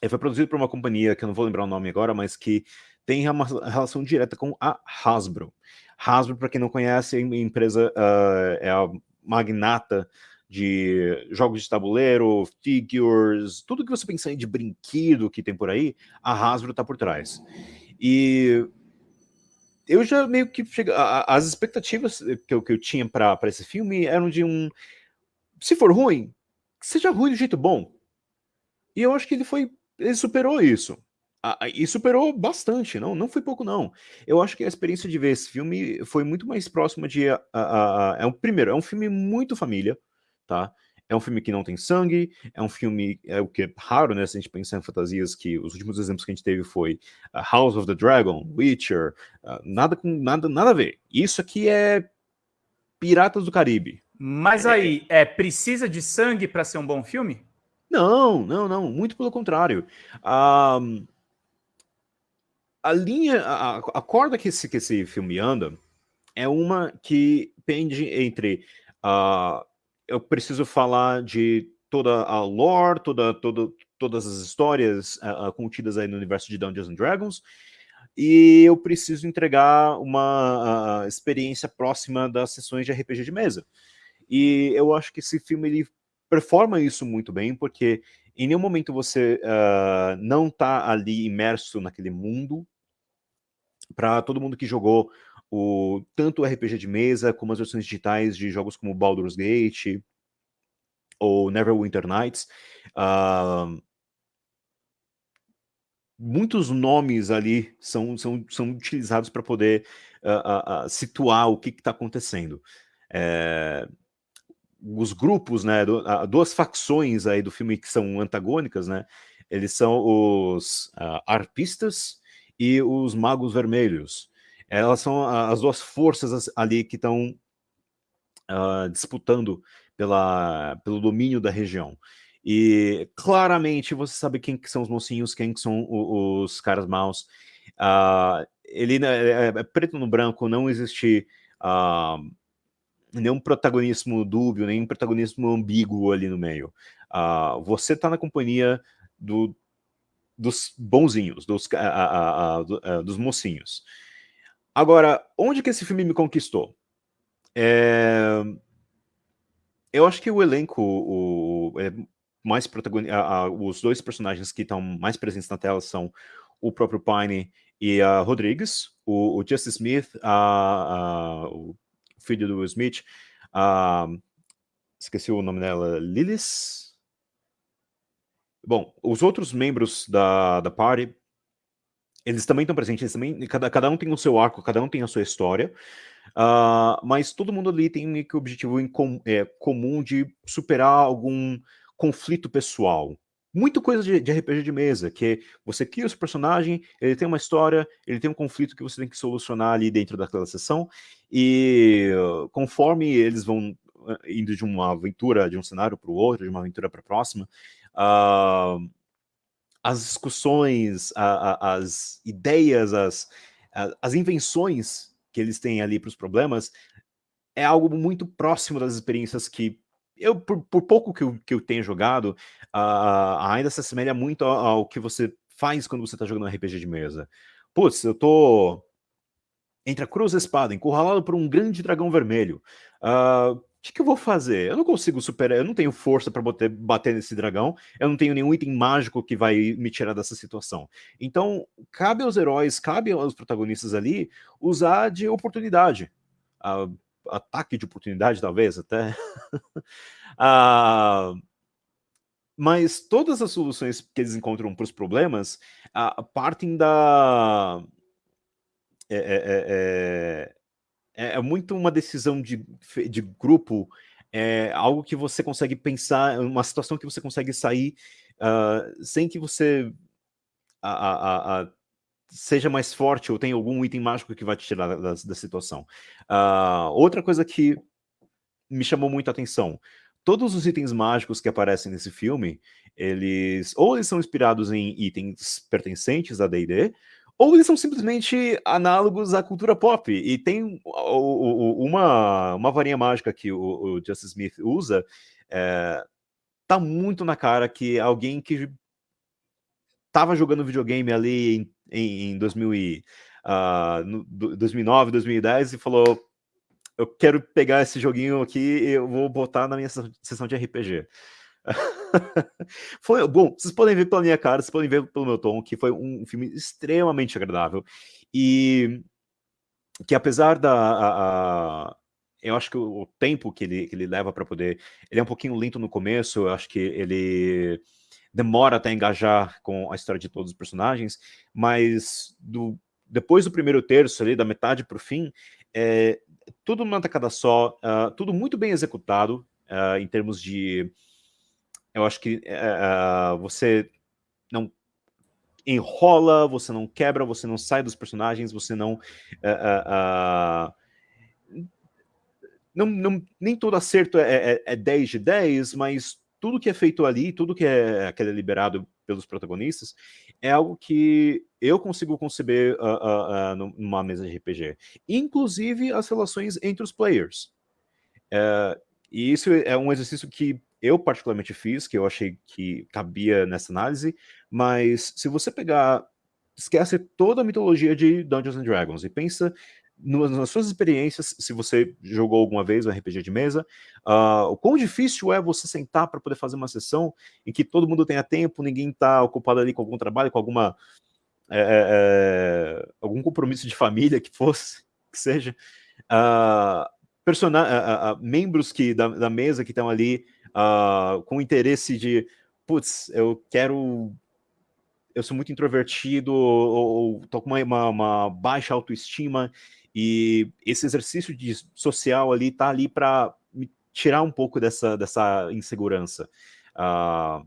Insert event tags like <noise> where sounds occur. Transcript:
Ele foi produzido por uma companhia que eu não vou lembrar o nome agora, mas que tem uma relação direta com a Hasbro. Hasbro, para quem não conhece, é a empresa uh, é a magnata de jogos de tabuleiro, figures, tudo que você pensar de brinquedo que tem por aí, a Hasbro está por trás. E eu já meio que chega, as expectativas que eu, que eu tinha para esse filme eram de um, se for ruim, seja ruim do jeito bom. E eu acho que ele foi, ele superou isso. E superou bastante, não, não foi pouco não. Eu acho que a experiência de ver esse filme foi muito mais próxima de... A, a, a, é um, primeiro, é um filme muito família, tá? É um filme que não tem sangue, é um filme, é o que é raro, né, se a gente pensar em fantasias, que os últimos exemplos que a gente teve foi uh, House of the Dragon, Witcher, uh, nada com nada, nada a ver. Isso aqui é Piratas do Caribe. Mas é... aí, é precisa de sangue para ser um bom filme? Não, não, não, muito pelo contrário. Um, a linha, a, a corda que esse, que esse filme anda é uma que pende entre uh, eu preciso falar de toda a lore, toda, toda, todas as histórias uh, contidas aí no universo de Dungeons and Dragons, e eu preciso entregar uma uh, experiência próxima das sessões de RPG de mesa. E eu acho que esse filme ele performa isso muito bem, porque em nenhum momento você uh, não está ali imerso naquele mundo. Para todo mundo que jogou o, tanto o RPG de mesa, como as versões digitais de jogos como Baldur's Gate ou Neverwinter Nights. Uh, muitos nomes ali são, são, são utilizados para poder uh, situar o que está acontecendo. É, os grupos, né, do, duas facções aí do filme que são antagônicas, né, eles são os arpistas e os magos vermelhos elas são as duas forças ali que estão uh, disputando pela, pelo domínio da região. E claramente você sabe quem que são os mocinhos, quem que são os, os caras maus. Uh, ele né, é, é, preto no branco, não existe uh, nenhum protagonismo dúbio, nenhum protagonismo ambíguo ali no meio. Uh, você está na companhia do, dos bonzinhos, dos, dos mocinhos. Agora, onde que esse filme me conquistou? É... Eu acho que o elenco, o, é mais protagonista, os dois personagens que estão mais presentes na tela são o próprio Pine e a Rodrigues, o, o Smith, a, o filho do Will Smith, a, esqueci o nome dela, Lilith? Bom, os outros membros da, da party eles também estão presentes, eles também, cada, cada um tem o seu arco, cada um tem a sua história, uh, mas todo mundo ali tem meio que o objetivo em com, é, comum de superar algum conflito pessoal. Muito coisa de, de, RPG de mesa, que você cria o seu personagem, ele tem uma história, ele tem um conflito que você tem que solucionar ali dentro daquela sessão, e conforme eles vão uh, indo de uma aventura, de um cenário para o outro, de uma aventura para a próxima, uh, as discussões, a, a, as ideias, as, a, as invenções que eles têm ali para os problemas, é algo muito próximo das experiências que eu, por, por pouco que eu, que eu tenha jogado, uh, ainda se assemelha muito ao, ao, que você faz quando você está jogando RPG de mesa. Putz, eu tô entre a cruz e a espada, encurralado por um grande dragão vermelho. Uh, que, que eu vou fazer? Eu não consigo superar, eu não tenho força para bater, bater nesse dragão, eu não tenho nenhum item mágico que vai me tirar dessa situação. Então, cabe aos heróis, cabe aos protagonistas ali usar de oportunidade. Uh, ataque de oportunidade, talvez, até. uh, <laughs> mas todas as soluções que eles encontram para os problemas uh, partem da... É, é, é, é é, é muito uma decisão de, de grupo, é algo que você consegue pensar, uma situação que você consegue sair uh, sem que você a, a, a, seja mais forte ou tenha algum item mágico que vai te tirar da, da situação. Uh, outra coisa que me chamou muito a atenção, todos os itens mágicos que aparecem nesse filme, eles ou eles são inspirados em itens pertencentes a D&D, ou eles são simplesmente análogos à cultura pop. E tem uma, uma varinha mágica que o, o Justice Smith usa, é, tá muito na cara que alguém que estava jogando videogame ali em, em, em 2000 e, uh, no, 2009, 2010 e falou, eu quero pegar esse joguinho aqui e eu vou botar na minha sessão de RPG. <laughs> foi bom, vocês podem ver pela minha cara, vocês podem ver pelo meu tom, que foi um filme extremamente agradável. E que apesar da. A, a, eu acho que o, o, tempo que ele, que ele leva para poder. Ele é um pouquinho lento no começo, eu acho que ele demora até engajar com a história de todos os personagens, mas do, depois do primeiro terço, ali, da metade para o fim, é, tudo numa tacada só, uh, tudo muito bem executado, uh, em termos de eu acho que uh, você não enrola, você não quebra, você não sai dos personagens, você não... Uh, não, não, nem todo acerto é, é, é 10 de 10, mas tudo que é feito ali, tudo que é, que é liberado pelos protagonistas, é algo que eu consigo conceber uh, uh, uh, numa mesa de RPG. Inclusive as relações entre os players. e isso é um exercício que eu particularmente fiz, que eu achei que cabia nessa análise, mas se você pegar, esquece toda a mitologia de Dungeons and Dragons e pensa nas suas experiências, se você jogou alguma vez um RPG de mesa, uh, o quão difícil é você sentar para poder fazer uma sessão em que todo mundo tenha tempo, ninguém está ocupado ali com algum trabalho, com alguma é, é, algum compromisso de família que fosse, <laughs> que seja, uh, uh, membros que, da, da mesa que estão ali uh, com interesse de, putz, eu quero eu sou muito introvertido ou, ou tô com uma, uma, uma, baixa autoestima e esse exercício de social ali tá ali para me tirar um pouco dessa, dessa insegurança. Uh,